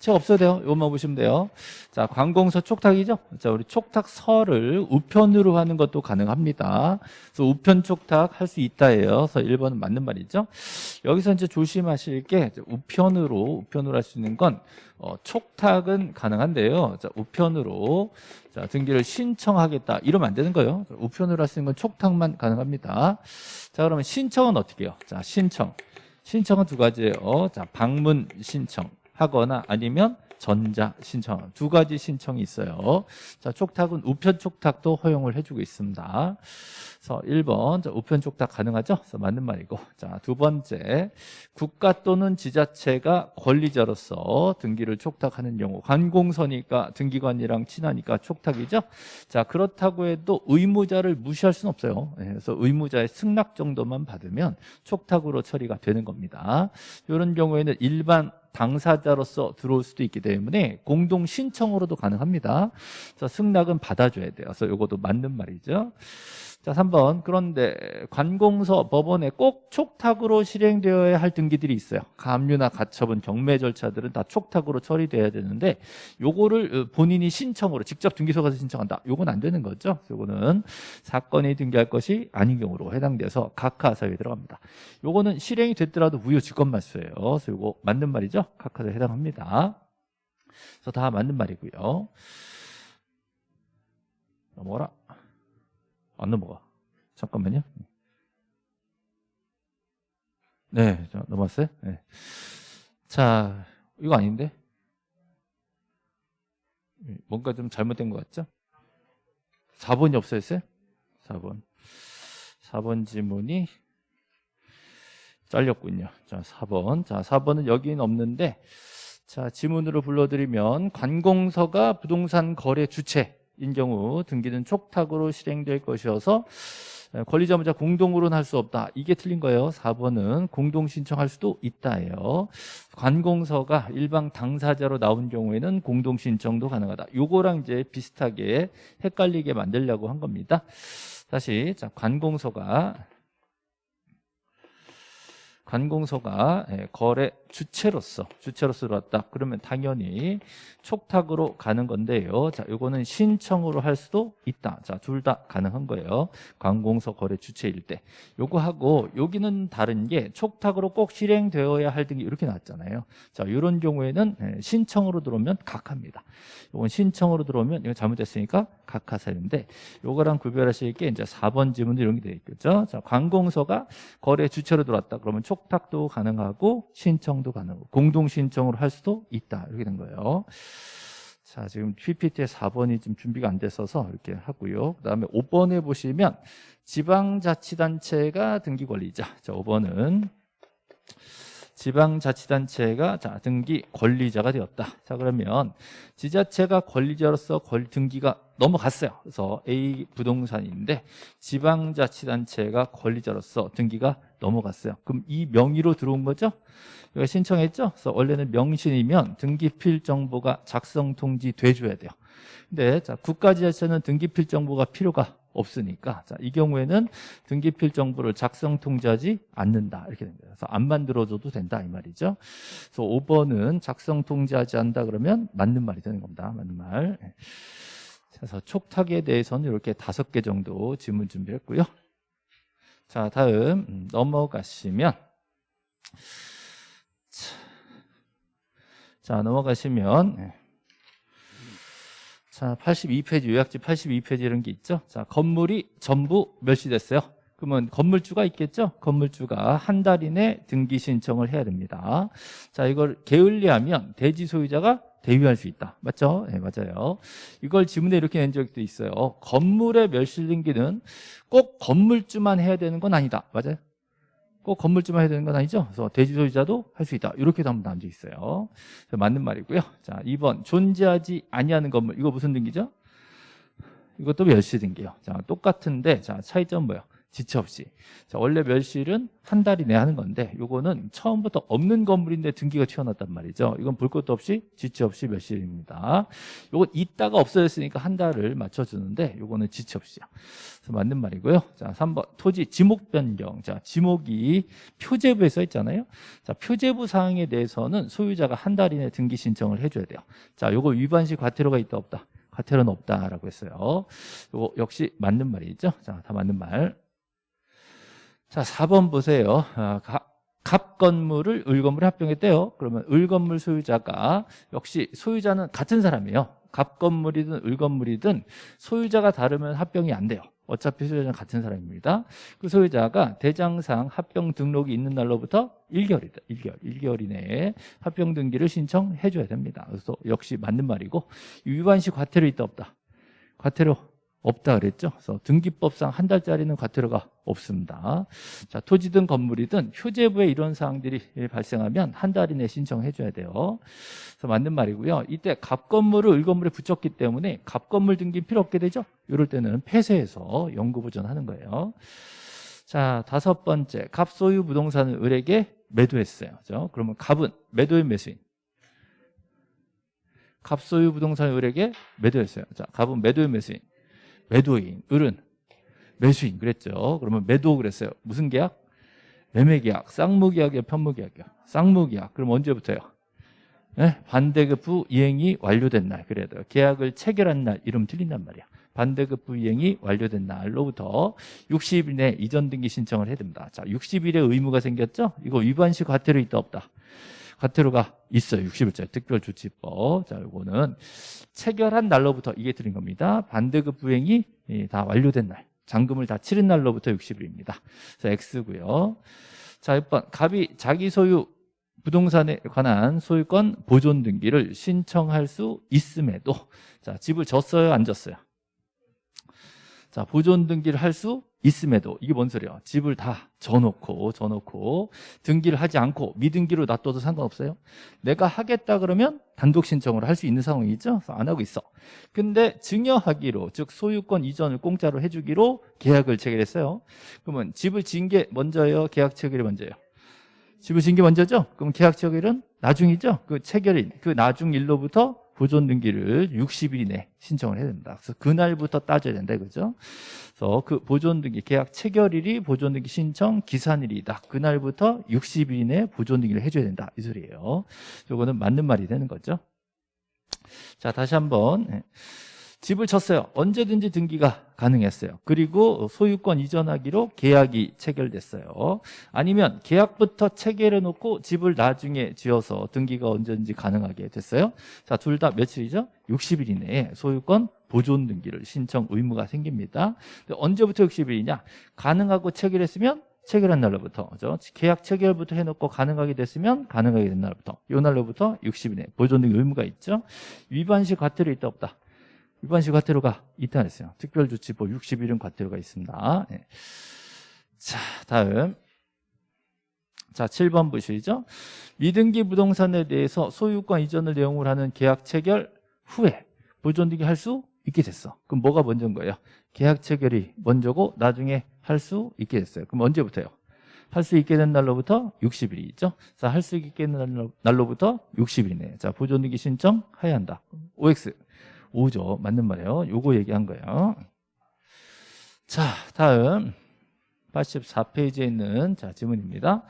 책 없어도 돼요. 이것만 보시면 돼요. 자, 관공서 촉탁이죠? 자, 우리 촉탁서를 우편으로 하는 것도 가능합니다. 그래서 우편 촉탁 할 수 있다예요. 그래서 1번은 맞는 말이죠. 여기서 이제 조심하실 게 우편으로, 우편으로 할 수 있는 건 어, 촉탁은 가능한데요. 자, 우편으로 자, 등기를 신청하겠다. 이러면 안 되는 거예요. 우편으로 할 수 있는 건 촉탁만 가능합니다. 자, 그러면 신청은 어떻게 해요? 자, 신청. 신청은 두 가지예요. 자, 방문 신청. 하거나 아니면 전자 신청 두 가지 신청이 있어요. 자, 촉탁은 우편 촉탁도 허용을 해주고 있습니다. 그래서 1번 자, 우편 촉탁 가능하죠? 그래서 맞는 말이고 자, 두 번째 국가 또는 지자체가 권리자로서 등기를 촉탁하는 경우 관공서니까 등기관이랑 친하니까 촉탁이죠. 자, 그렇다고 해도 의무자를 무시할 수는 없어요. 예, 그래서 의무자의 승낙 정도만 받으면 촉탁으로 처리가 되는 겁니다. 이런 경우에는 일반 당사자로서 들어올 수도 있기 때문에 공동 신청으로도 가능합니다. 자, 승낙은 받아줘야 돼요. 그래서 이것도 맞는 말이죠. 자, 3번. 그런데 관공서 법원에 꼭 촉탁으로 실행되어야 할 등기들이 있어요. 가압류나 가처분, 경매 절차들은 다 촉탁으로 처리돼야 되는데 요거를 어, 본인이 신청으로 직접 등기소 가서 신청한다. 요건 안 되는 거죠. 요거는 사건이 등기할 것이 아닌 경우로 해당돼서 각하사유에 들어갑니다. 요거는 실행이 됐더라도 무효 직권말소예요. 그래서 요거 맞는 말이죠. 각하사유에 해당합니다. 그래서 다 맞는 말이고요. 넘어가라. 안 넘어가. 잠깐만요. 네, 자, 넘어갔어요? 네. 자, 이거 아닌데? 뭔가 좀 잘못된 것 같죠? 4번이 없어졌어요? 4번. 4번 지문이 잘렸군요. 자, 4번. 자, 4번은 여기는 없는데, 자, 지문으로 불러드리면, 관공서가 부동산 거래 주체, 인 경우 등기는 촉탁으로 실행될 것이어서 권리자 문자 공동으로는 할 수 없다. 이게 틀린 거예요. 4번은 공동 신청할 수도 있다예요. 관공서가 일방 당사자로 나온 경우에는 공동 신청도 가능하다. 요거랑 이제 비슷하게 헷갈리게 만들려고 한 겁니다. 다시 자, 관공서가 관공서가 예, 거래 주체로서 주체로서 들어왔다. 그러면 당연히 촉탁으로 가는 건데요. 자, 요거는 신청으로 할 수도 있다. 자, 둘 다 가능한 거예요. 관공서 거래 주체일 때. 요거 하고 여기는 다른 게 촉탁으로 꼭 실행되어야 할 등이 이렇게 나왔잖아요. 자, 이런 경우에는 예, 신청으로 들어오면 각합니다. 요건 신청으로 들어오면 이거 잘못됐으니까 각하사인데 요거랑 구별하실 게 이제 4번 지문도 이런 게 되어 있겠죠. 자, 관공서가 거래 주체로 들어왔다. 그러면 촉탁도 가능하고 신청 신청도 가능하고 공동 신청으로 할 수도 있다 이렇게 된 거예요. 자 지금 PPT에 4번이 좀 준비가 안 됐어서 이렇게 하고요. 그 다음에 5번에 보시면 지방자치단체가 등기 권리자. 자 5번은 지방자치단체가 자 등기 권리자가 되었다. 자 그러면 지자체가 권리자로서 권, 등기가 넘어갔어요. 그래서 A 부동산인데 지방자치단체가 권리자로서 등기가 넘어갔어요. 그럼 이 명의로 들어온 거죠? 이거 신청했죠? 그래서 원래는 명신이면 등기필 정보가 작성 통지 돼줘야 돼요. 근데 자 국가지자체는 등기필 정보가 필요가 없으니까 자, 이 경우에는 등기필 정보를 작성 통지하지 않는다 이렇게 됩니다. 그래서 안 만들어줘도 된다 이 말이죠. 그래서 5번은 작성 통지하지 않는다 그러면 맞는 말이 되는 겁니다. 맞는 말. 예. 그래서 촉탁에 대해서는 이렇게 다섯 개 정도 질문 준비했고요. 자 다음 음, 넘어가시면 자 넘어가시면 예. 자 82페이지 요약지 82페이지 이런 게 있죠? 자 건물이 전부 멸시됐어요. 그러면 건물주가 있겠죠? 건물주가 한 달 이내 등기 신청을 해야 됩니다. 자 이걸 게을리하면 대지 소유자가 대위할 수 있다. 맞죠? 네 맞아요. 이걸 지문에 이렇게 낸 적도 있어요. 건물의 멸실 등기는 꼭 건물주만 해야 되는 건 아니다. 맞아요? 꼭 건물주만 해야 되는 건 아니죠. 그래서 대지 소유자도 할 수 있다. 이렇게도 한번 나눠져 있어요. 맞는 말이고요. 자, 2번 존재하지 아니하는 건물. 이거 무슨 등기죠? 이것도 멸시 등기요. 자, 똑같은데 자, 차이점 뭐예요? 지체 없이. 자, 원래 멸실은 한 달 이 내 하는 건데 요거는 처음부터 없는 건물인데 등기가 튀어났단 말이죠. 이건 볼 것도 없이 지체 없이 멸실입니다. 요건 있다가 없어졌으니까 한 달을 맞춰주는데 요거는 지체 없이요. 그래서 맞는 말이고요. 자, 3번 토지 지목 변경. 자, 지목이 표제부에 써 있잖아요. 자, 표제부 사항에 대해서는 소유자가 한 달 이내 등기 신청을 해줘야 돼요. 자, 요거 위반 시 과태료가 있다 없다. 과태료는 없다라고 했어요. 요거 역시 맞는 말이죠. 자, 다 맞는 말. 자, 4번 보세요. 아, 가- 갑 건물을 을 건물에 합병했대요. 그러면 을 건물 소유자가 역시 소유자는 같은 사람이에요. 갑 건물이든 을 건물이든 소유자가 다르면 합병이 안 돼요. 어차피 소유자는 같은 사람입니다. 그 소유자가 대장상 합병 등록이 있는 날로부터 1개월이다. 1개월. 1개월 이내에 합병 등기를 신청해 줘야 됩니다. 그래서 역시 맞는 말이고 위반시 과태료 있다 없다. 과태료 없다 그랬죠. 그래서 등기법상 한 달짜리는 과태료가 없습니다. 자, 토지든 건물이든 휴재부에 이런 사항들이 발생하면 한 달 이내 신청해 줘야 돼요. 그래서 맞는 말이고요. 이때 갑 건물을 을 건물에 붙였기 때문에 갑 건물 등기 필요 없게 되죠. 이럴 때는 폐쇄해서 영구 보존하는 거예요. 자, 다섯 번째. 갑 소유 부동산을 을에게 매도했어요. 그죠? 그러면 갑은 매도인 매수인. 갑 소유 부동산을 을에게 매도했어요. 자, 갑은 매도인 매수인. 매도인, 을은 매수인 그랬죠. 그러면 매도 그랬어요. 무슨 계약? 매매 계약, 쌍무 계약이야, 편무 계약이야. 쌍무 계약. 그럼 언제부터요? 네? 반대급부 이행이 완료된 날 돼요. 계약을 체결한 날 이름 틀린단 말이야. 반대급부 이행이 완료된 날로부터 60일 내 이전 등기 신청을 해야 됩니다. 자, 60일의 의무가 생겼죠? 이거 위반 시 과태료 있다 없다. 과태료가 있어요. 60일짜리 특별조치법. 자, 요거는 체결한 날로부터 이게 틀린 겁니다. 반대급 부행이 예, 다 완료된 날. 잔금을 다 치른 날로부터 60일입니다. 그래서 X고요. 자, 6번 갑이 자기 소유 부동산에 관한 소유권 보존 등기를 신청할 수 있음에도 자, 집을 졌어요, 안 졌어요? 자, 보존 등기를 할 수 있음에도 이게 뭔 소리야? 집을 다 져놓고 져놓고 등기를 하지 않고 미등기로 놔둬도 상관없어요. 내가 하겠다 그러면 단독 신청을 할 수 있는 상황이죠. 안 하고 있어. 근데 증여하기로 즉 소유권 이전을 공짜로 해주기로 계약을 체결했어요. 그러면 집을 지은 게 먼저예요. 계약 체결이 먼저예요. 집을 지은 게 먼저죠. 그럼 계약 체결은 나중이죠. 그 체결인 그 나중 일로부터 보존 등기를 60일 이내 신청을 해야 됩니다. 그래서 그날부터 따져야 된다 이거죠. 그래서 그 보존 등기 계약 체결일이 보존 등기 신청 기산일이다. 그날부터 60일 이내 보존 등기를 해줘야 된다 이 소리예요. 이거는 맞는 말이 되는 거죠. 자 다시 한번 네. 집을 쳤어요. 언제든지 등기가 가능했어요. 그리고 소유권 이전하기로 계약이 체결됐어요. 아니면 계약부터 체결해 놓고 집을 나중에 지어서 등기가 언제든지 가능하게 됐어요. 자, 둘 다 며칠이죠? 60일 이내에 소유권 보존 등기를 신청 의무가 생깁니다. 언제부터 60일이냐? 가능하고 체결했으면 체결한 날로부터 그죠? 계약 체결부터 해놓고 가능하게 됐으면 가능하게 된 날부터 이 날로부터 60일 내 보존 등기 의무가 있죠. 위반 시 과태료 있다 없다. 위반시 과태료가 있다 했어요. 특별조치법 60일은 과태료가 있습니다. 네. 자, 다음. 자, 7번 보시죠. 미등기 부동산에 대해서 소유권 이전을 내용을 하는 계약 체결 후에 보존 등기 할 수 있게 됐어. 그럼 뭐가 먼저인 거예요? 계약 체결이 먼저고 나중에 할 수 있게 됐어요. 그럼 언제부터요? 할 수 있게 된 날로부터 60일이 있죠. 자, 할 수 있게 된 날로, 날로부터 60일이네. 자, 보존 등기 신청 해야 한다. OX. 5죠. 맞는 말이에요. 요거 얘기한 거예요. 자, 다음 84페이지에 있는 자, 지문입니다.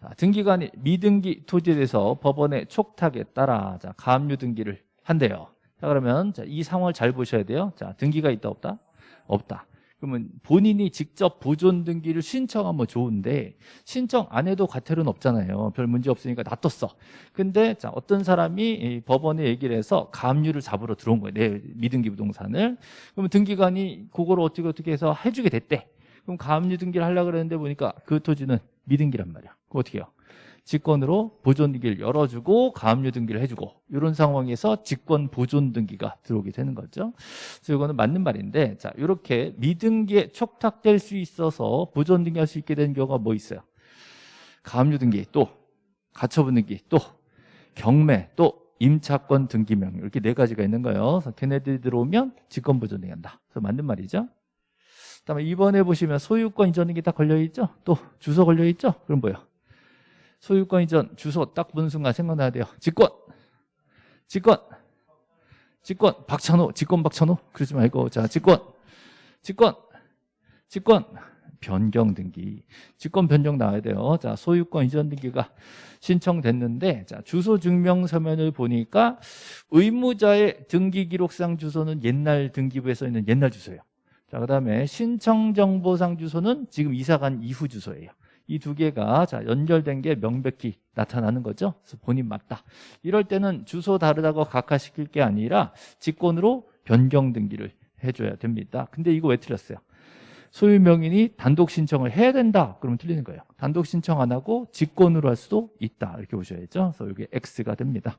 자, 등기관이 미등기 토지에 대해서 법원의 촉탁에 따라 자, 가압류 등기를 한대요. 자, 그러면 자, 이 상황을 잘 보셔야 돼요. 자, 등기가 있다 없다? 없다. 그러면 본인이 직접 보존 등기를 신청하면 좋은데 신청 안 해도 과태료는 없잖아요. 별 문제 없으니까 놔뒀어. 근데 자, 어떤 사람이 이 법원에 얘기를 해서 가압류를 잡으러 들어온 거예요. 내 미등기 부동산을. 그러면 등기관이 그걸 어떻게 어떻게 해서 해주게 됐대. 그럼 가압류 등기를 하려고 그랬는데 보니까 그 토지는 미등기란 말이야. 그거 어떻게 해요? 직권으로 보존 등기를 열어주고 가압류 등기를 해주고 이런 상황에서 직권 보존 등기가 들어오게 되는 거죠. 그래서 이거는 맞는 말인데 자 이렇게 미등기에 촉탁될 수 있어서 보존 등기할 수 있게 되는 경우가 뭐 있어요? 가압류 등기 또 가처분 등기 또 경매 또 임차권 등기명 이렇게 네 가지가 있는 거예요. 그래서 걔네들이 들어오면 직권 보존 등기한다. 그래서 맞는 말이죠. 그다음에 2번에 보시면 소유권 이전 등기 딱 걸려 있죠? 또 주소 걸려 있죠? 그럼 뭐예요? 소유권 이전 주소 딱 보는 순간 생각나야 돼요. 직권. 직권. 직권 박찬호, 직권 박찬호. 그러지 말고 자, 직권. 직권. 직권 변경 등기. 직권 변경 나와야 돼요. 자, 소유권 이전 등기가 신청됐는데 자, 주소 증명 서면을 보니까 의무자의 등기 기록상 주소는 옛날 등기부에 써 있는 옛날 주소예요. 자, 그다음에 신청 정보상 주소는 지금 이사 간 이후 주소예요. 이 두 개가 자, 연결된 게 명백히 나타나는 거죠. 그래서 본인 맞다. 이럴 때는 주소 다르다고 각하시킬 게 아니라 직권으로 변경 등기를 해줘야 됩니다. 근데 이거 왜 틀렸어요? 소유 명인이 단독 신청을 해야 된다. 그러면 틀리는 거예요. 단독 신청 안 하고 직권으로 할 수도 있다. 이렇게 보셔야죠. 그래서 이게 X가 됩니다.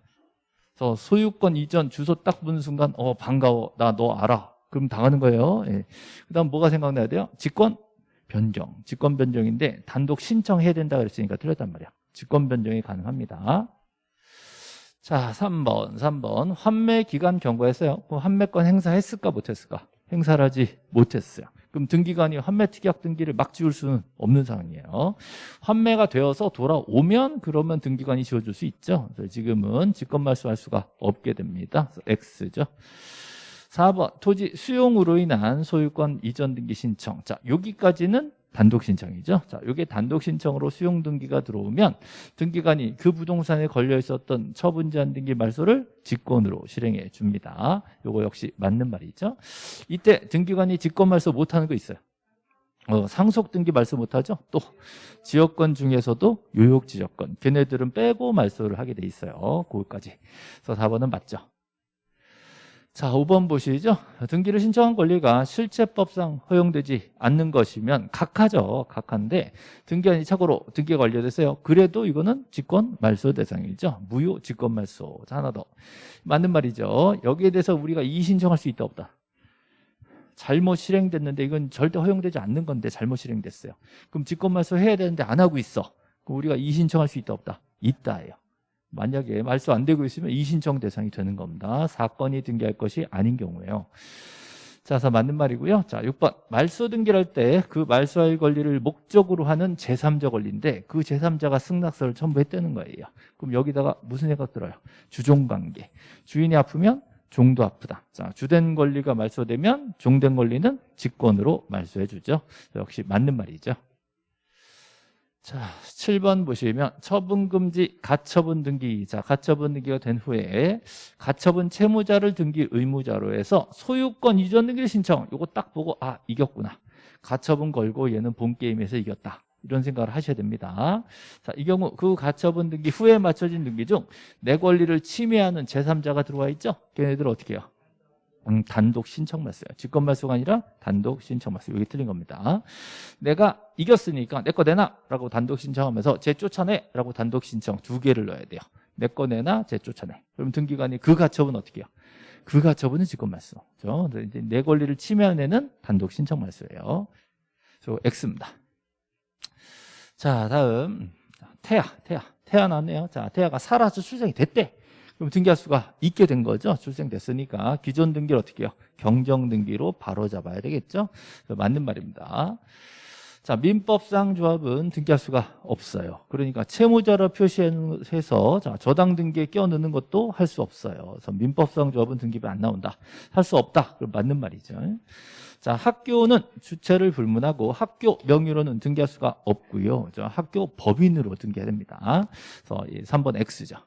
그래서 소유권 이전 주소 딱 보는 순간 어 반가워. 나 너 알아. 그럼 당하는 거예요. 예. 그다음 뭐가 생각나야 돼요? 직권 변경. 직권 변경인데 단독 신청해야 된다 그랬으니까 틀렸단 말이야. 직권 변경이 가능합니다. 자, 3번. 3번. 환매 기간 경고했어요. 그럼 환매권 행사했을까 못했을까? 행사를 하지 못했어요. 그럼 등기관이 환매 특약 등기를 막 지울 수는 없는 상황이에요. 환매가 되어서 돌아오면 그러면 등기관이 지워줄 수 있죠. 지금은 직권 말소할 수가 없게 됩니다. X죠. 4번 토지 수용으로 인한 소유권 이전 등기 신청. 자, 여기까지는 단독 신청이죠. 자, 이게 단독 신청으로 수용 등기가 들어오면 등기관이 그 부동산에 걸려 있었던 처분 제한 등기 말소를 직권으로 실행해 줍니다. 요거 역시 맞는 말이죠. 이때 등기관이 직권 말소 못 하는 거 있어요. 어, 상속 등기 말소 못 하죠. 또 지역권 중에서도 요역 지역권 걔네들은 빼고 말소를 하게 돼 있어요. 그거까지. 그래서 4번은 맞죠. 자, 5번 보시죠. 등기를 신청한 권리가 실체법상 허용되지 않는 것이면 각하죠. 각하인데 등기한이 착오로 등기가 완료됐어요. 그래도 이거는 직권 말소 대상이죠. 무효 직권 말소. 자, 하나 더. 맞는 말이죠. 여기에 대해서 우리가 이의 신청할 수 있다 없다. 잘못 실행됐는데 이건 절대 허용되지 않는 건데 잘못 실행됐어요. 그럼 직권 말소 해야 되는데 안 하고 있어. 그럼 우리가 이의 신청할 수 있다 없다. 있다예요. 만약에 말소 안 되고 있으면 이신청 대상이 되는 겁니다. 사건이 등기할 것이 아닌 경우에요. 자, 그래서 맞는 말이고요. 자, 6번. 말소 등기를 할때 그 말소할 권리를 목적으로 하는 제3자 권리인데 그 제3자가 승낙서를 첨부했다는 거예요. 그럼 여기다가 무슨 생각 들어요? 주종관계. 주인이 아프면 종도 아프다. 자, 주된 권리가 말소되면 종된 권리는 직권으로 말소해 주죠. 역시 맞는 말이죠. 자, 7번 보시면 처분금지 가처분 등기. 자, 가처분 등기가 된 후에 가처분 채무자를 등기 의무자로 해서 소유권 이전 등기를 신청. 요거 딱 보고 아, 이겼구나. 가처분 걸고 얘는 본 게임에서 이겼다. 이런 생각을 하셔야 됩니다. 자, 이 경우 그 가처분 등기 후에 맞춰진 등기 중 내 권리를 침해하는 제3자가 들어와 있죠? 걔네들 어떻게 해요? 음, 단독 신청 말소요. 직권 말소가 아니라 단독 신청 말소. 여기 틀린 겁니다. 내가 이겼으니까 내 거 내놔 라고 단독 신청하면서 제 쫓아내 라고 단독 신청 두 개를 넣어야 돼요. 내 거 내놔, 제 쫓아내. 그럼 등기관이 그 가처분 어떻게 해요? 그 가처분은 직권 말소. 그죠? 이제 내 권리를 침해하는 단독 신청 말소예요. 그래서 X입니다. 자, 다음 태아, 태아. 태아 나왔네요. 자, 태아가 살아서 출생이 됐대. 그럼 등기할 수가 있게 된 거죠. 출생됐으니까 기존 등기를 어떻게 해요? 경정 등기로 바로 잡아야 되겠죠. 맞는 말입니다. 자, 민법상 조합은 등기할 수가 없어요. 그러니까 채무자로 표시해서 자, 저당 등기에 끼워 넣는 것도 할 수 없어요. 그래서 민법상 조합은 등기비 안 나온다. 할 수 없다. 그럼 맞는 말이죠. 자, 학교는 주체를 불문하고 학교 명의로는 등기할 수가 없고요. 저 학교 법인으로 등기해야 됩니다. 그래서 3번 X죠.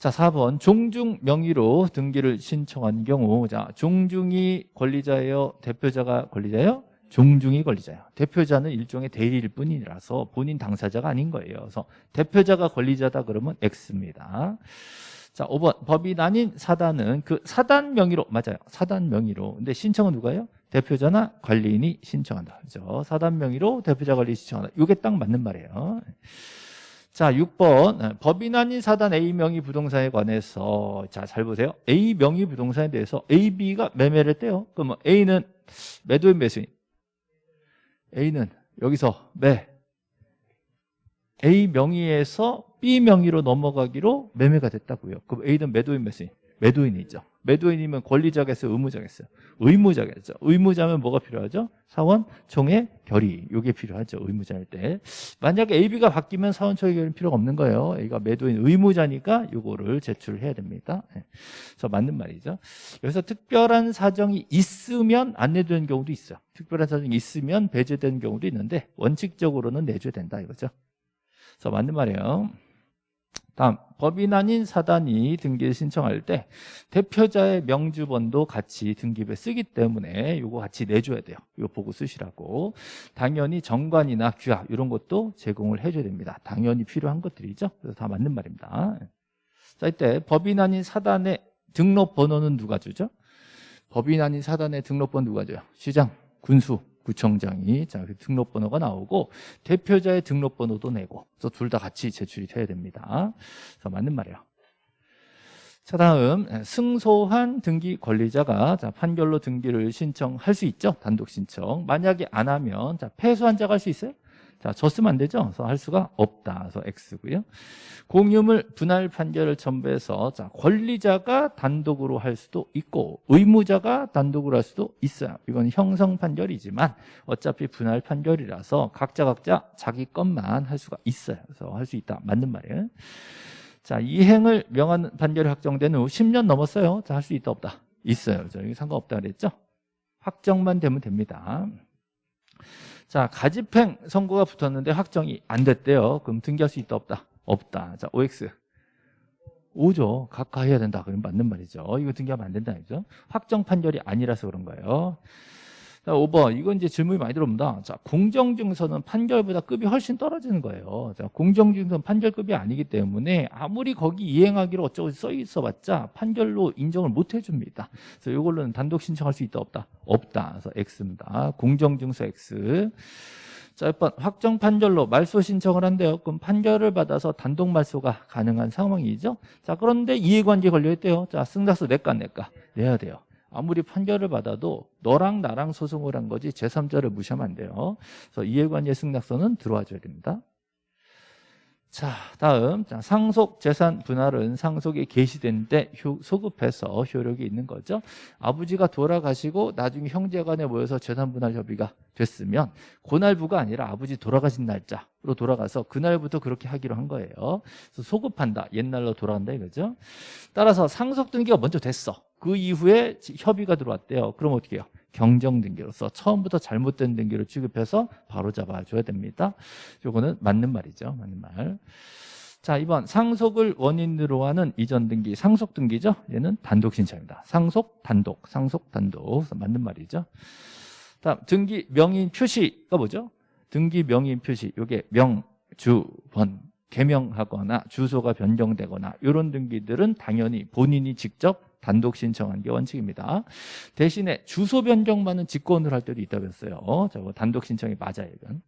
자, 4번 종중 명의로 등기를 신청한 경우 자, 종중이 권리자예요? 대표자가 권리자예요? 종중이 권리자예요. 대표자는 일종의 대리일 뿐이라서 본인 당사자가 아닌 거예요. 그래서 대표자가 권리자다 그러면 X입니다. 자, 5번 법인 아닌 사단은 그 사단 명의로 맞아요. 사단 명의로. 근데 신청은 누가요? 대표자나 관리인이 신청한다. 그죠? 사단 명의로 대표자 관리 신청한다. 이게 딱 맞는 말이에요. 자, 6번 법인 아닌 사단 A 명의 부동산에 관해서 자, 잘 보세요. A 명의 부동산에 대해서 A, B가 매매를 했대요. 그러면 A는 매도인 매수인. A는 여기서 매. A 명의에서 B 명의로 넘어가기로 매매가 됐다고요. 그럼 A는 매도인 매수인. 매도인이죠. 매도인이면 권리자겠어요? 의무자겠어요? 의무자겠죠. 의무자면 뭐가 필요하죠? 사원 총회 결의. 이게 필요하죠. 의무자일 때. 만약에 AB가 바뀌면 사원 총회 결의는 필요가 없는 거예요. A가 매도인 의무자니까 이거를 제출해야 됩니다. 네. 그래서 맞는 말이죠. 여기서 특별한 사정이 있으면 안 내도되는 경우도 있어요. 특별한 사정이 있으면 배제되는 경우도 있는데 원칙적으로는 내줘야 된다 이거죠. 그래서 맞는 말이에요. 다음 법인 아닌 사단이 등기를 신청할 때 대표자의 명주번도 같이 등기부에 쓰기 때문에 이거 같이 내줘야 돼요. 이거 보고 쓰시라고. 당연히 정관이나 규약 이런 것도 제공을 해줘야 됩니다. 당연히 필요한 것들이죠. 그래서 다 맞는 말입니다. 자 이때 법인 아닌 사단의 등록 번호는 누가 주죠? 법인 아닌 사단의 등록 번호 누가 줘요? 시장, 군수, 구청장이 자 등록번호가 나오고 대표자의 등록번호도 내고 그래서 둘 다 같이 제출이 돼야 됩니다. 그래서 맞는 말이에요. 자 다음 승소한 등기 권리자가 자, 판결로 등기를 신청할 수 있죠. 단독 신청. 만약에 안 하면 자 패소한 자가 할 수 있어요? 자, 졌으면 안 되죠. 그래서 할 수가 없다. 그래서 X고요. 공유물 분할 판결을 첨부해서 자, 권리자가 단독으로 할 수도 있고 의무자가 단독으로 할 수도 있어요. 이건 형성 판결이지만 어차피 분할 판결이라서 각자 각자 자기 것만 할 수가 있어요. 그래서 할 수 있다. 맞는 말이에요. 자, 이행을 명한 판결이 확정된 후 10년 넘었어요. 자, 할 수 있다 없다. 있어요. 저 여기 상관없다 그랬죠? 확정만 되면 됩니다. 자, 가집행 선고가 붙었는데 확정이 안 됐대요. 그럼 등기할 수 있다 없다? 없다. 자, OX. 오죠. 각하 해야 된다. 그럼 맞는 말이죠. 이거 등기하면 안 된다. 그죠? 확정 판결이 아니라서 그런 거예요. 자, 5번. 이건 이제 질문이 많이 들어옵니다. 자, 공정증서는 판결보다 급이 훨씬 떨어지는 거예요. 자, 공정증서는 판결급이 아니기 때문에 아무리 거기 이행하기로 어쩌고 써 있어 봤자 판결로 인정을 못 해줍니다. 그래서 이걸로는 단독 신청할 수 있다 없다? 없다. 그래서 X입니다. 공정증서 X. 자, 6번 확정 판결로 말소 신청을 한대요. 그럼 판결을 받아서 단독 말소가 가능한 상황이죠. 자, 그런데 이해관계 걸려 있대요. 자, 승낙서 내가 내가 내야 돼요. 아무리 판결을 받아도 너랑 나랑 소송을 한 거지 제3자를 무시하면 안 돼요. 그래서 이해관계 승낙서는 들어와 줘야 됩니다. 자, 다음 자, 상속 재산 분할은 상속이 개시된 때 효, 소급해서 효력이 있는 거죠. 아버지가 돌아가시고 나중에 형제간에 모여서 재산 분할 협의가 됐으면 고날부가 아니라 아버지 돌아가신 날짜로 돌아가서 그날부터 그렇게 하기로 한 거예요. 소급한다. 옛날로 돌아간다 이거죠. 따라서 상속 등기가 먼저 됐어. 그 이후에 협의가 들어왔대요. 그럼 어떻게 해요? 경정 등기로서 처음부터 잘못된 등기를 취급해서 바로 잡아줘야 됩니다. 요거는 맞는 말이죠. 맞는 말. 자, 이번 상속을 원인으로 하는 이전 등기, 상속 등기죠. 얘는 단독 신청입니다. 상속, 단독, 상속, 단독. 맞는 말이죠. 다음 등기 명인 표시가 뭐죠? 등기 명인 표시. 요게 명, 주, 번, 개명하거나 주소가 변경되거나 이런 등기들은 당연히 본인이 직접 단독 신청한 게 원칙입니다. 대신에 주소 변경만은 직권을 할 때도 있다고 했어요. 저거 단독 신청이 맞아요, 이건.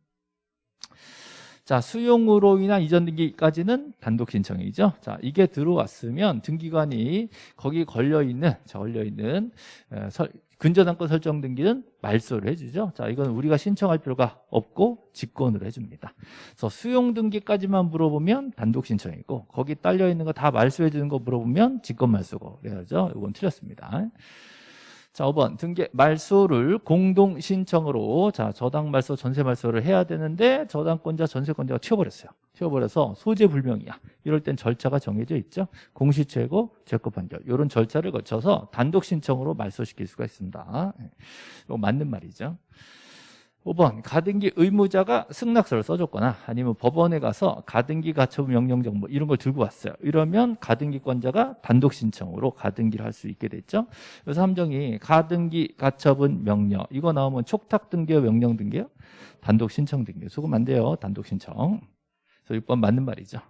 자, 수용으로 인한 이전 등기까지는 단독 신청이죠. 자, 이게 들어왔으면 등기관이 거기 걸려 있는, 걸려 있는 근저당권 설정 등기는 말소를 해주죠. 자, 이건 우리가 신청할 필요가 없고 직권으로 해줍니다. 그래서 수용 등기까지만 물어보면 단독 신청이고 거기 딸려 있는 거 다 말소해 주는 거 물어보면 직권 말소고 그래야죠. 이건 틀렸습니다. 자, 5번 등기 말소를 공동 신청으로 자, 저당 말소, 전세 말소를 해야 되는데 저당권자, 전세권자가 튀어버렸어요. 튀어버려서 소재 불명이야. 이럴 땐 절차가 정해져 있죠. 공시최고, 재고 판결. 이런 절차를 거쳐서 단독 신청으로 말소시킬 수가 있습니다. 예. 맞는 말이죠. 5번 가등기 의무자가 승낙서를 써줬거나 아니면 법원에 가서 가등기 가처분 명령 정보 이런 걸 들고 왔어요 이러면 가등기권자가 단독 신청으로 가등기를 할 수 있게 됐죠 그래서 함정이 가등기 가처분 명령 이거 나오면 촉탁 등기요 명령 등기요 단독 신청 등기 수금 안 돼요 단독 신청 그래서 6번 맞는 말이죠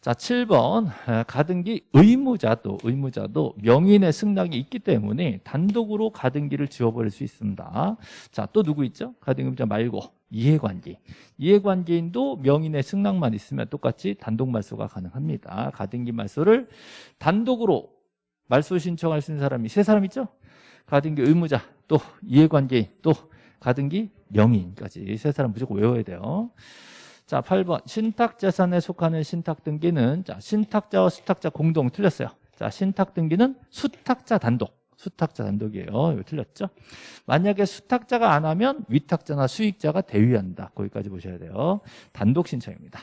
자, 7번 가등기 의무자도 의무자도 명인의 승낙이 있기 때문에 단독으로 가등기를 지워버릴 수 있습니다. 자, 또 누구 있죠? 가등기 의무자 말고 이해관계. 이해관계인도 명인의 승낙만 있으면 똑같이 단독 말소가 가능합니다. 가등기 말소를 단독으로 말소 신청할 수 있는 사람이 세 사람 있죠? 가등기 의무자, 또 이해관계인, 또 가등기 명인까지 세 사람 무조건 외워야 돼요. 자, 8번 신탁재산에 속하는 신탁 등기는 자, 신탁자와 수탁자 공동 틀렸어요. 자, 신탁 등기는 수탁자 단독. 수탁자 단독이에요. 이거 틀렸죠? 만약에 수탁자가 안 하면 위탁자나 수익자가 대위한다. 거기까지 보셔야 돼요. 단독 신청입니다.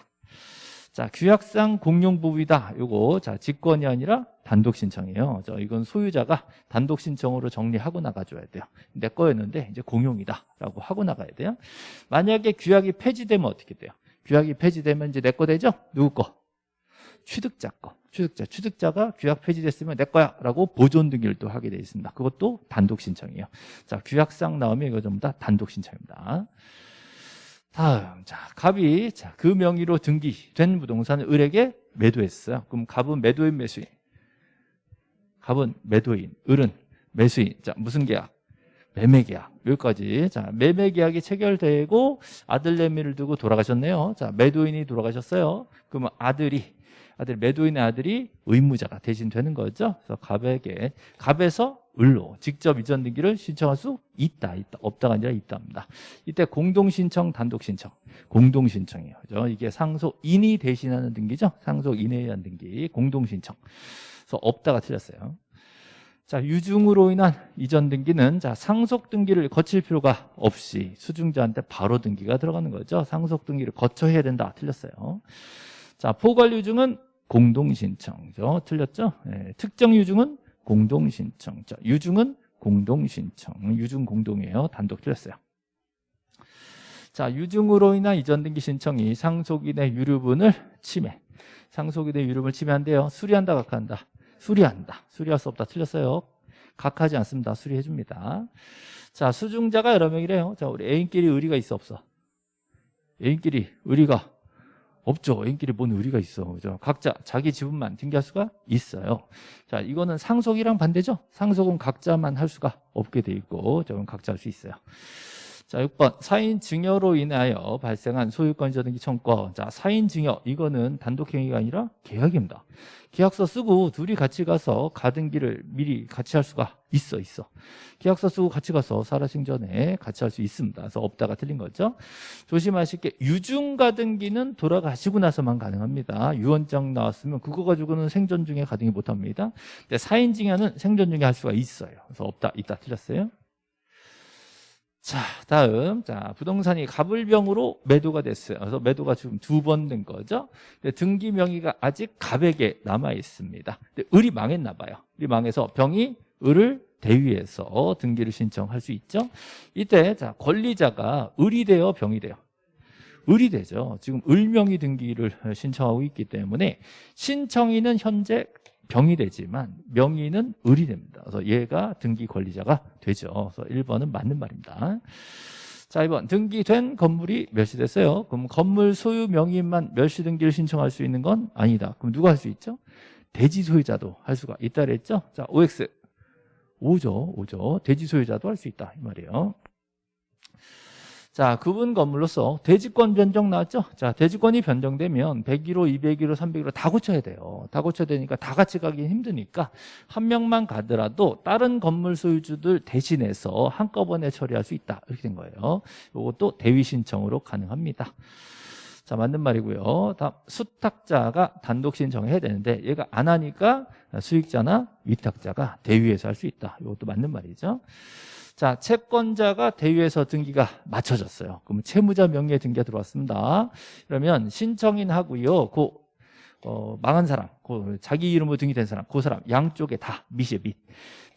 자, 규약상 공용 부부이다. 요거 자, 직권이 아니라 단독 신청이에요. 저 이건 소유자가 단독 신청으로 정리하고 나가줘야 돼요. 내 거였는데 이제 공용이다라고 하고 나가야 돼요. 만약에 규약이 폐지되면 어떻게 돼요? 규약이 폐지되면 이제 내 거 되죠? 누구 거? 취득자 거. 취득자. 취득자가 규약 폐지됐으면 내 거야 라고 보존 등기를 또 하게 돼 있습니다. 그것도 단독 신청이에요. 자, 규약상 나오면 이거 전부 다 단독 신청입니다. 다음, 자, 갑이 자, 그 명의로 등기된 부동산을 을에게 매도했어요. 그럼 갑은 매도인 매수인. 갑은 매도인, 을은 매수인. 자, 무슨 계약? 매매 계약. 여기까지. 자, 매매 계약이 체결되고 아들 내미를 두고 돌아가셨네요. 자, 매도인이 돌아가셨어요. 그러면 아들이 아들 매도인의 아들이 의무자가 대신 되는 거죠. 그래서 갑에게 갑에서 을로 직접 이전 등기를 신청할 수 있다, 있다, 없다가 아니라 있답니다. 이때 공동 신청, 단독 신청, 공동 신청이에요. 그죠? 이게 상속인이 대신하는 등기죠. 상속인에 의한 등기, 공동 신청. 그래서 없다가 틀렸어요. 자, 유증으로 인한 이전 등기는 자, 상속 등기를 거칠 필요가 없이 수증자한테 바로 등기가 들어가는 거죠. 상속 등기를 거쳐야 된다. 틀렸어요. 자, 포괄 유증은 공동 신청죠. 틀렸죠? 네, 특정 유증은 공동 신청. 자, 유증은 공동 신청. 유증 공동이에요. 단독 틀렸어요. 자, 유증으로 인한 이전 등기 신청이 상속인의 유류분을 침해. 상속인의 유류분을 침해한대요. 수리한다, 각한다. 수리한다. 수리할 수 없다. 틀렸어요. 각하지 않습니다. 수리해 줍니다. 자, 수중자가 여러 명이래요. 자, 우리 애인끼리 의리가 있어 없어? 애인끼리 의리가 없죠. 애인끼리 뭔 의리가 있어. 그죠? 각자 자기 지분만 등기할 수가 있어요. 자, 이거는 상속이랑 반대죠. 상속은 각자만 할 수가 없게 돼 있고, 저건 각자 할 수 있어요. 자, 6번. 사인 증여로 인하여 발생한 소유권 이전 등기 청권. 자, 사인 증여. 이거는 단독행위가 아니라 계약입니다. 계약서 쓰고 둘이 같이 가서 가등기를 미리 같이 할 수가 있어, 있어. 계약서 쓰고 같이 가서 살아생 전에 같이 할 수 있습니다. 그래서 없다가 틀린 거죠. 조심하실 게 유증 가등기는 돌아가시고 나서만 가능합니다. 유언장 나왔으면 그거 가지고는 생전 중에 가등기 못 합니다. 근데 사인 증여는 생전 중에 할 수가 있어요. 그래서 없다, 있다 틀렸어요. 자, 다음. 자, 부동산이 갑을병으로 매도가 됐어요. 그래서 매도가 지금 두 번 된 거죠. 등기 명의가 아직 갑에게 남아 있습니다. 근데 을이 망했나 봐요. 을이 망해서 병이 을을 대위해서 등기를 신청할 수 있죠. 이때 자, 권리자가 을이 되어 병이 돼요. 을이 되죠. 지금 을명의 등기를 신청하고 있기 때문에 신청인은 현재 병이 되지만 명의는 을이 됩니다. 그래서 얘가 등기 권리자가 되죠. 그래서 1번은 맞는 말입니다. 자, 2번 등기된 건물이 멸시됐어요. 그럼 건물 소유 명의만 멸시 등기를 신청할 수 있는 건 아니다. 그럼 누가 할 수 있죠? 대지 소유자도 할 수가 있다 그랬죠? 자, OX 5죠. 5죠. 대지 소유자도 할 수 있다 이 말이에요. 자, 구분 건물로서 대지권 변경 나왔죠? 자, 대지권이 변경되면 101호, 201호, 301호 다 고쳐야 돼요. 다 고쳐야 되니까 다 같이 가기 힘드니까 한 명만 가더라도 다른 건물 소유주들 대신해서 한꺼번에 처리할 수 있다. 이렇게 된 거예요. 이것도 대위 신청으로 가능합니다. 자, 맞는 말이고요. 다음, 수탁자가 단독 신청해야 되는데 얘가 안 하니까 수익자나 위탁자가 대위에서 할 수 있다. 이것도 맞는 말이죠. 자, 채권자가 대위에서 등기가 맞춰졌어요. 그럼 채무자 명의의 등기가 들어왔습니다. 그러면 신청인 하고요. 그 어, 망한 사람, 그 자기 이름으로 등기된 사람, 그 사람 양쪽에 다 밑에 밑.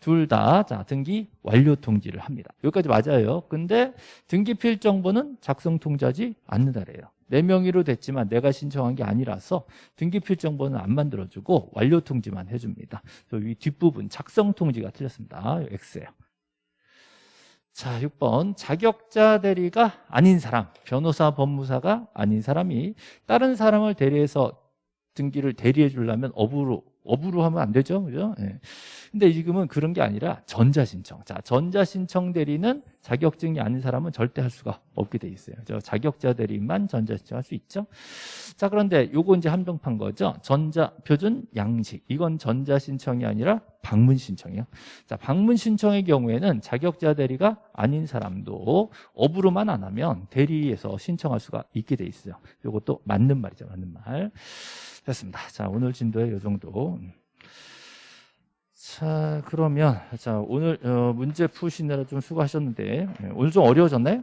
둘 다 자, 등기 완료 통지를 합니다. 여기까지 맞아요. 근데 등기 필정보는 작성 통지하지 않는다래요. 내 명의로 됐지만 내가 신청한 게 아니라서 등기 필 정보는 안 만들어주고 완료 통지만 해줍니다. 이 뒷부분 작성 통지가 틀렸습니다. X예요. 자, 6번. 자격자 대리가 아닌 사람, 변호사, 법무사가 아닌 사람이 다른 사람을 대리해서 등기를 대리해 주려면 업으로 업으로 하면 안 되죠. 그죠? 예. 근데 지금은 그런 게 아니라 전자신청. 자, 전자신청 대리는 자격증이 아닌 사람은 절대 할 수가 없게 돼 있어요. 저 자격자 대리만 전자신청 할 수 있죠. 자, 그런데 요거 이제 한정판 거죠. 전자 표준 양식. 이건 전자신청이 아니라 방문 신청이에요. 자, 방문 신청의 경우에는 자격자 대리가 아닌 사람도 업으로만 안 하면 대리에서 신청할 수가 있게 돼 있어요. 요것도 맞는 말이죠. 맞는 말. 됐습니다. 자, 오늘 진도에 이 정도. 자, 그러면 자 오늘 어, 문제 푸시느라 좀 수고하셨는데 예, 오늘 좀 어려워졌나요?